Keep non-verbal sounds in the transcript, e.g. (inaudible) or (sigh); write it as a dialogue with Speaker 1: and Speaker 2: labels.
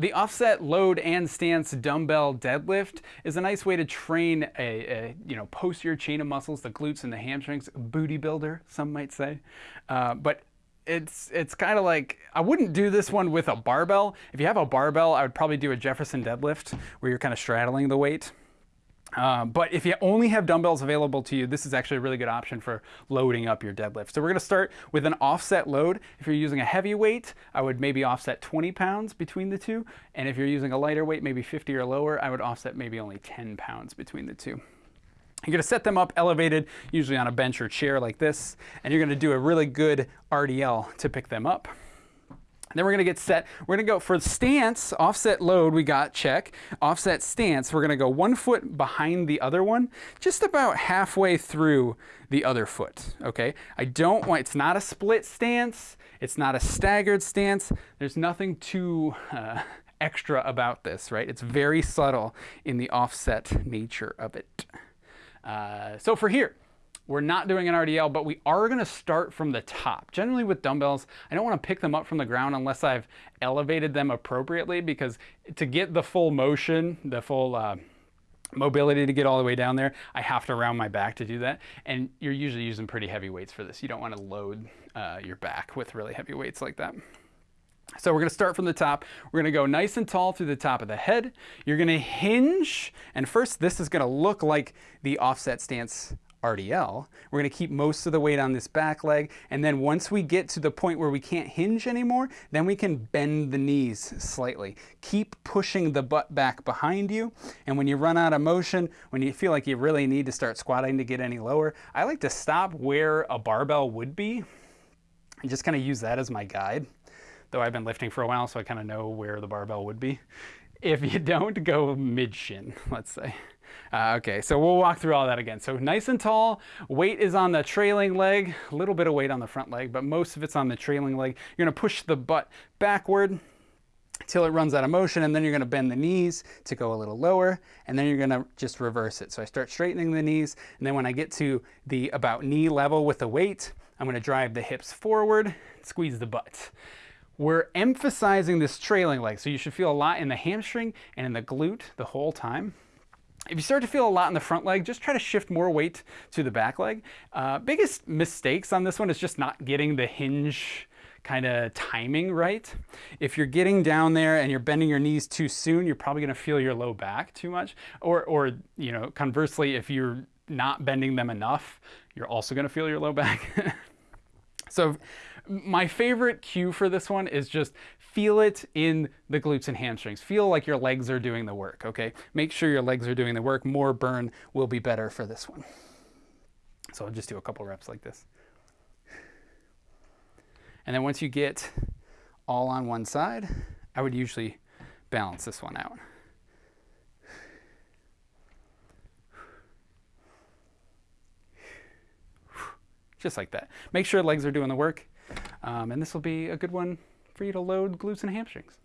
Speaker 1: The offset load and stance dumbbell deadlift is a nice way to train a, a you know posterior chain of muscles, the glutes and the hamstrings, booty builder, some might say. Uh, but it's it's kind of like I wouldn't do this one with a barbell. If you have a barbell, I would probably do a Jefferson deadlift where you're kind of straddling the weight. Uh, but if you only have dumbbells available to you, this is actually a really good option for loading up your deadlift. So we're gonna start with an offset load. If you're using a heavy weight, I would maybe offset 20 pounds between the two. And if you're using a lighter weight, maybe 50 or lower, I would offset maybe only 10 pounds between the two. You're gonna set them up elevated, usually on a bench or chair like this, and you're gonna do a really good RDL to pick them up. Then we're gonna get set. We're gonna go for stance, offset load, we got check. Offset stance, we're gonna go one foot behind the other one, just about halfway through the other foot, okay? I don't want, it's not a split stance, it's not a staggered stance, there's nothing too uh, extra about this, right? It's very subtle in the offset nature of it. Uh, so for here, we're not doing an RDL, but we are gonna start from the top. Generally with dumbbells, I don't wanna pick them up from the ground unless I've elevated them appropriately because to get the full motion, the full uh, mobility to get all the way down there, I have to round my back to do that. And you're usually using pretty heavy weights for this. You don't wanna load uh, your back with really heavy weights like that. So we're gonna start from the top. We're gonna go nice and tall through the top of the head. You're gonna hinge, and first this is gonna look like the offset stance RDL. We're gonna keep most of the weight on this back leg, and then once we get to the point where we can't hinge anymore, then we can bend the knees slightly. Keep pushing the butt back behind you, and when you run out of motion, when you feel like you really need to start squatting to get any lower, I like to stop where a barbell would be, and just kind of use that as my guide. Though I've been lifting for a while, so I kind of know where the barbell would be. If you don't, go mid shin, (laughs) let's say. Uh, okay, so we'll walk through all that again. So nice and tall, weight is on the trailing leg, a little bit of weight on the front leg, but most of it's on the trailing leg. You're gonna push the butt backward till it runs out of motion, and then you're gonna bend the knees to go a little lower, and then you're gonna just reverse it. So I start straightening the knees, and then when I get to the about knee level with the weight, I'm gonna drive the hips forward, squeeze the butt. We're emphasizing this trailing leg, so you should feel a lot in the hamstring and in the glute the whole time. If you start to feel a lot in the front leg, just try to shift more weight to the back leg. Uh, biggest mistakes on this one is just not getting the hinge kind of timing right. If you're getting down there and you're bending your knees too soon, you're probably gonna feel your low back too much. Or, or you know, conversely, if you're not bending them enough, you're also gonna feel your low back. (laughs) so my favorite cue for this one is just feel it in the glutes and hamstrings. Feel like your legs are doing the work, okay? Make sure your legs are doing the work. More burn will be better for this one. So I'll just do a couple reps like this. And then once you get all on one side, I would usually balance this one out. Just like that. Make sure legs are doing the work. Um, and this will be a good one for you to load glutes and hamstrings.